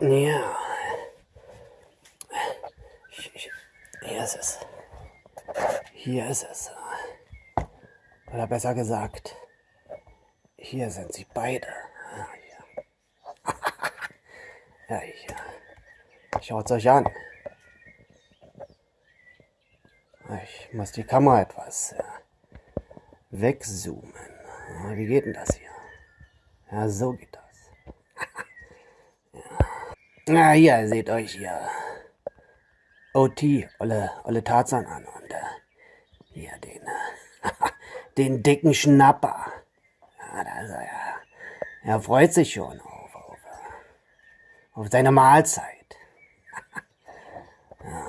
Ja. Hier ist es. Hier ist es. Oder besser gesagt, hier sind sie beide. Ah, ja, ich, schaut euch an. Ich muss die Kamera etwas wegzoomen. Wie geht denn das hier? Ja, so geht das. Na, hier seht euch hier OT, Olle, Olle Tarzan an und äh, hier den, äh, den dicken Schnapper. Ja, da ist er ja. Er freut sich schon auf, auf, äh, auf seine Mahlzeit. ja.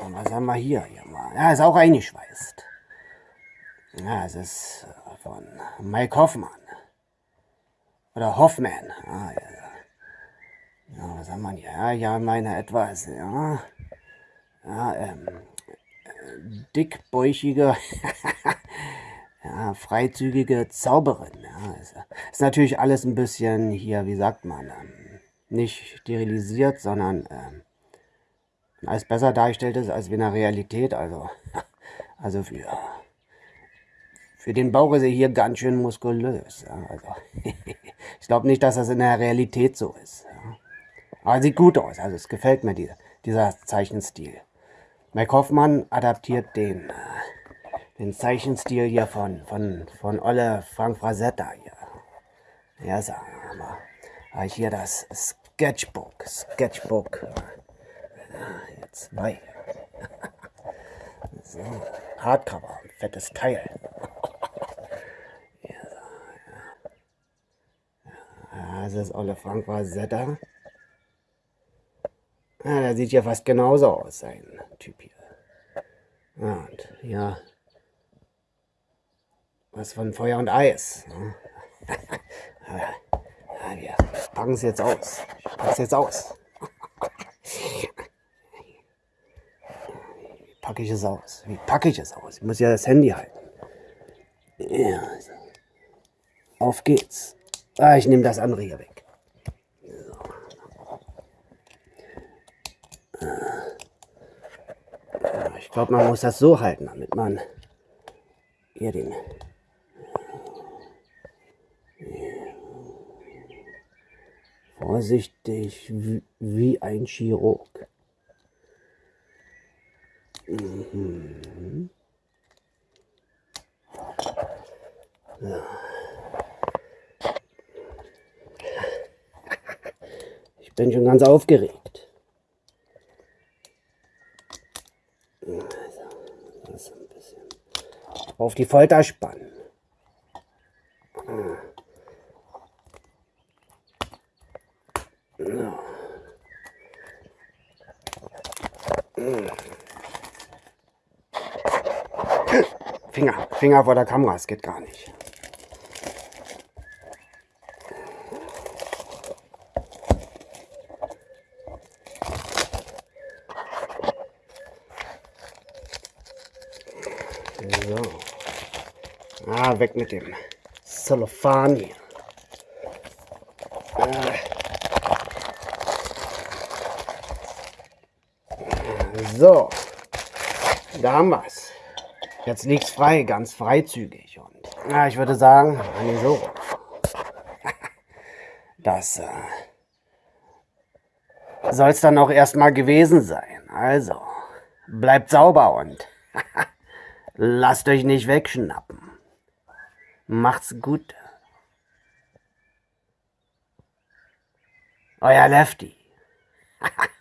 Und was haben wir hier? hier mal? Ja, ist auch eingeschweißt. Ja, es ist äh, von Mike Hoffmann. Oder Hoffman. Ah, ja. Ja, was haben wir hier? Ja, ja, meine etwas, ja. Ja, ähm, äh, dickbäuchige, ja, freizügige Zauberin. Ja, ist, ist, natürlich alles ein bisschen hier, wie sagt man, ähm, nicht sterilisiert, sondern ähm, alles besser dargestellt ist als in der Realität. Also, also für, für den Bauch ist er hier ganz schön muskulös. Ja, also, ich glaube nicht, dass das in der Realität so ist. Ja. Aber sieht gut aus, also es gefällt mir die, dieser Zeichenstil. Mike Hoffmann adaptiert den, den Zeichenstil hier von, von, von Olle Frank Frazetta hier. Ja, sagen wir mal. Habe hier das Sketchbook, Sketchbook. Ja, zwei. So, Hardcover, fettes Teil. Ja. Das ist Olle Frank Frazetta. Ah, der sieht ja fast genauso aus, sein Typ hier. Ja, und ja, was von Feuer und Eis. Ne? ja, wir packen es jetzt aus. Ich pack's jetzt aus. Wie packe ich es aus? Wie packe ich es aus? Ich muss ja das Handy halten. Ja. Auf geht's. Ah, ich nehme das andere hier weg. Ich glaube, man muss das so halten, damit man hier den vorsichtig wie ein Chirurg. Mhm. Ja. Ich bin schon ganz aufgeregt. Auf die Folter spannen. Finger, Finger vor der Kamera, es geht gar nicht. So. Ah, weg mit dem Zellophan hier. So, da haben wir es. Jetzt liegt es frei, ganz freizügig. Und ja, ich würde sagen, nee, so. Das äh, soll es dann auch erstmal gewesen sein. Also, bleibt sauber und lasst euch nicht wegschnappen. Macht's gut. Euer Lefty.